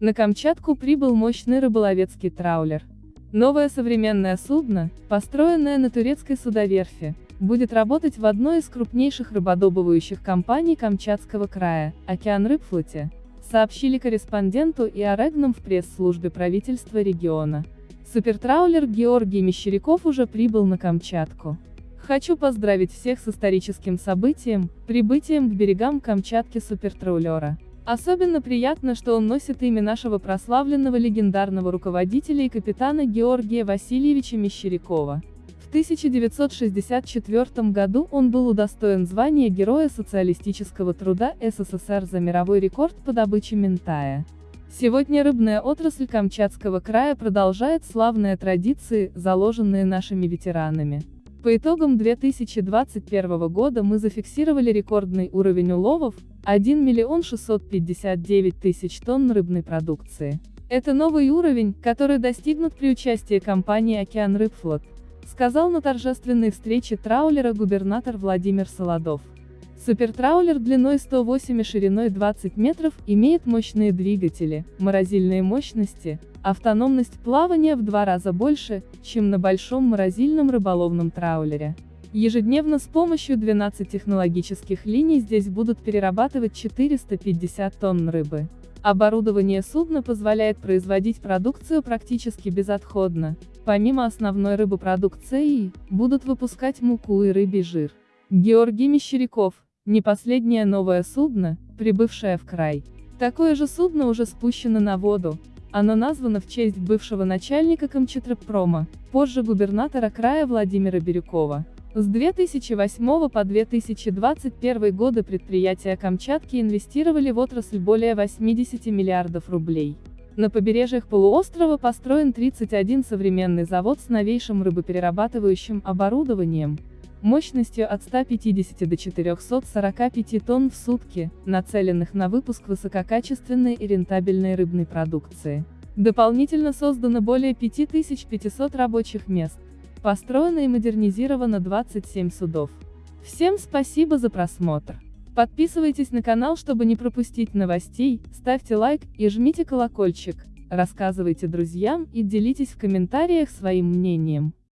На Камчатку прибыл мощный рыболовецкий траулер. Новое современное судно, построенное на турецкой судоверфи, будет работать в одной из крупнейших рыбодобывающих компаний Камчатского края, «Океан Рыбфлоте», сообщили корреспонденту и Орегном в пресс-службе правительства региона. Супертраулер Георгий Мещеряков уже прибыл на Камчатку. Хочу поздравить всех с историческим событием, прибытием к берегам Камчатки супертраулера. Особенно приятно, что он носит имя нашего прославленного легендарного руководителя и капитана Георгия Васильевича Мещерякова. В 1964 году он был удостоен звания Героя социалистического труда СССР за мировой рекорд по добыче ментая. Сегодня рыбная отрасль Камчатского края продолжает славные традиции, заложенные нашими ветеранами. По итогам 2021 года мы зафиксировали рекордный уровень уловов – 1 миллион 659 тысяч тонн рыбной продукции. Это новый уровень, который достигнут при участии компании «Океан Рыбфлот», сказал на торжественной встрече траулера губернатор Владимир Солодов. Супертраулер длиной 108 и шириной 20 метров имеет мощные двигатели, морозильные мощности, автономность плавания в два раза больше, чем на большом морозильном рыболовном траулере. Ежедневно с помощью 12 технологических линий здесь будут перерабатывать 450 тонн рыбы. Оборудование судна позволяет производить продукцию практически безотходно. Помимо основной рыбопродукции, будут выпускать муку и рыбий жир. Георгий Мещеряков, не последнее новое судно, прибывшее в край. Такое же судно уже спущено на воду. Оно названо в честь бывшего начальника Камчатрапрома, позже губернатора края Владимира Бирюкова. С 2008 по 2021 годы предприятия Камчатки инвестировали в отрасль более 80 миллиардов рублей. На побережьях полуострова построен 31 современный завод с новейшим рыбоперерабатывающим оборудованием, мощностью от 150 до 445 тонн в сутки, нацеленных на выпуск высококачественной и рентабельной рыбной продукции. Дополнительно создано более 5500 рабочих мест. Построено и модернизировано 27 судов. Всем спасибо за просмотр. Подписывайтесь на канал, чтобы не пропустить новостей, ставьте лайк и жмите колокольчик, рассказывайте друзьям и делитесь в комментариях своим мнением.